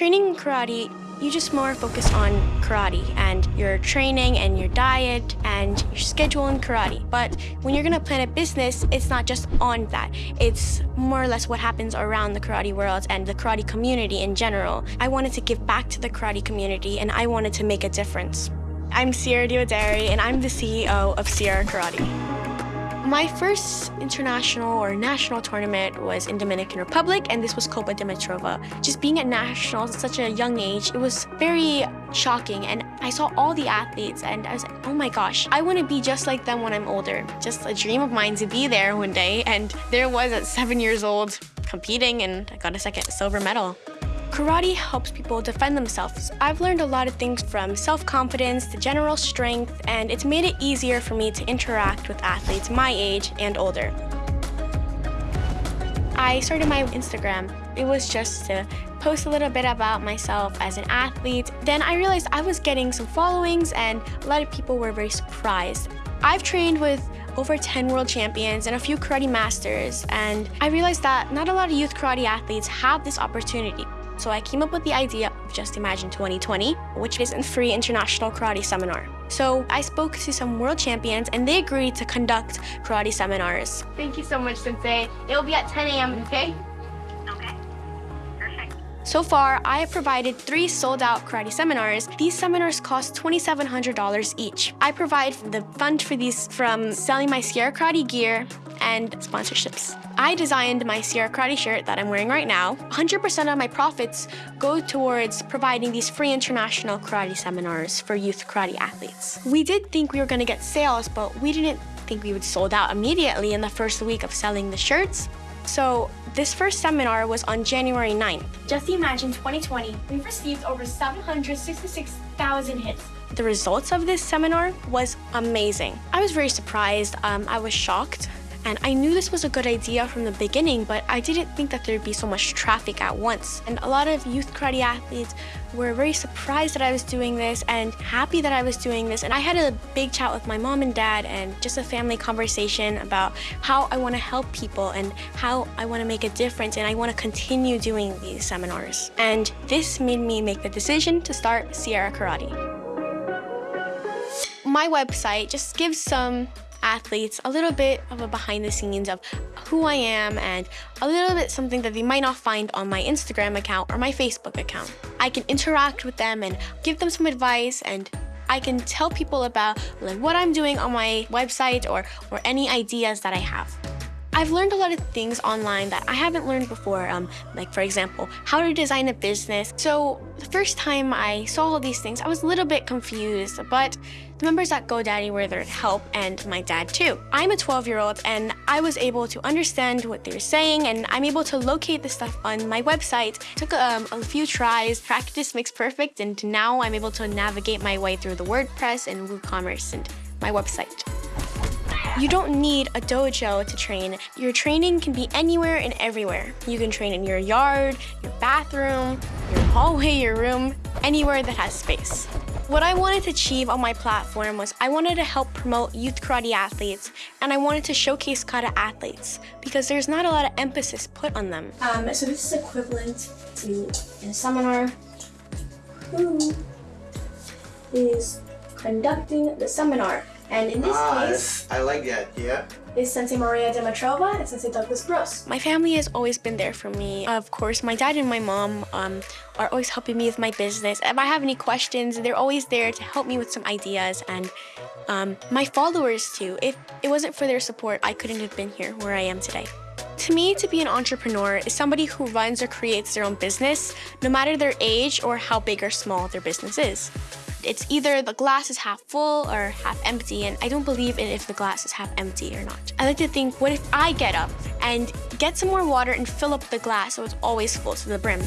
Training in karate, you just more focus on karate and your training and your diet and your schedule in karate. But when you're gonna plan a business, it's not just on that. It's more or less what happens around the karate world and the karate community in general. I wanted to give back to the karate community and I wanted to make a difference. I'm Sierra Diodari and I'm the CEO of Sierra Karate. My first international or national tournament was in Dominican Republic, and this was Copa Dimitrova. Just being at nationals at such a young age, it was very shocking, and I saw all the athletes, and I was like, oh my gosh, I want to be just like them when I'm older. Just a dream of mine to be there one day, and there was at seven years old competing, and I got a second silver medal. Karate helps people defend themselves. I've learned a lot of things from self-confidence to general strength, and it's made it easier for me to interact with athletes my age and older. I started my Instagram. It was just to post a little bit about myself as an athlete. Then I realized I was getting some followings and a lot of people were very surprised. I've trained with over 10 world champions and a few karate masters, and I realized that not a lot of youth karate athletes have this opportunity. So I came up with the idea of Just Imagine 2020, which is a free international karate seminar. So I spoke to some world champions and they agreed to conduct karate seminars. Thank you so much, Sensei. It'll be at 10 a.m., okay? Okay. Perfect. So far, I have provided three sold-out karate seminars. These seminars cost $2,700 each. I provide the fund for these from selling my Sierra Karate gear and sponsorships. I designed my Sierra Karate shirt that I'm wearing right now. 100% of my profits go towards providing these free international karate seminars for youth karate athletes. We did think we were gonna get sales, but we didn't think we would sold out immediately in the first week of selling the shirts. So this first seminar was on January 9th. Just imagine 2020, we've received over 766,000 hits. The results of this seminar was amazing. I was very surprised. Um, I was shocked. And I knew this was a good idea from the beginning, but I didn't think that there'd be so much traffic at once. And a lot of youth karate athletes were very surprised that I was doing this and happy that I was doing this. And I had a big chat with my mom and dad and just a family conversation about how I want to help people and how I want to make a difference and I want to continue doing these seminars. And this made me make the decision to start Sierra Karate. My website just gives some athletes a little bit of a behind the scenes of who I am and a little bit something that they might not find on my Instagram account or my Facebook account. I can interact with them and give them some advice and I can tell people about like what I'm doing on my website or, or any ideas that I have. I've learned a lot of things online that I haven't learned before, um, like for example, how to design a business. So the first time I saw all these things, I was a little bit confused, but the members at GoDaddy were there to help, and my dad too. I'm a 12-year-old, and I was able to understand what they were saying, and I'm able to locate the stuff on my website. It took um, a few tries, practice makes perfect, and now I'm able to navigate my way through the WordPress and WooCommerce and my website. You don't need a dojo to train. Your training can be anywhere and everywhere. You can train in your yard, your bathroom, your hallway, your room, anywhere that has space. What I wanted to achieve on my platform was I wanted to help promote youth karate athletes and I wanted to showcase kata athletes because there's not a lot of emphasis put on them. Um, so this is equivalent to a seminar who is conducting the seminar. And in this ah, case, I like that, yeah. Is Sensei Maria Dimitrova and Sensei Douglas Brose. My family has always been there for me. Of course, my dad and my mom um, are always helping me with my business. If I have any questions, they're always there to help me with some ideas. And um, my followers too. If it wasn't for their support, I couldn't have been here where I am today. To me, to be an entrepreneur is somebody who runs or creates their own business, no matter their age or how big or small their business is. It's either the glass is half full or half empty, and I don't believe in if the glass is half empty or not. I like to think, what if I get up and get some more water and fill up the glass so it's always full to the brim?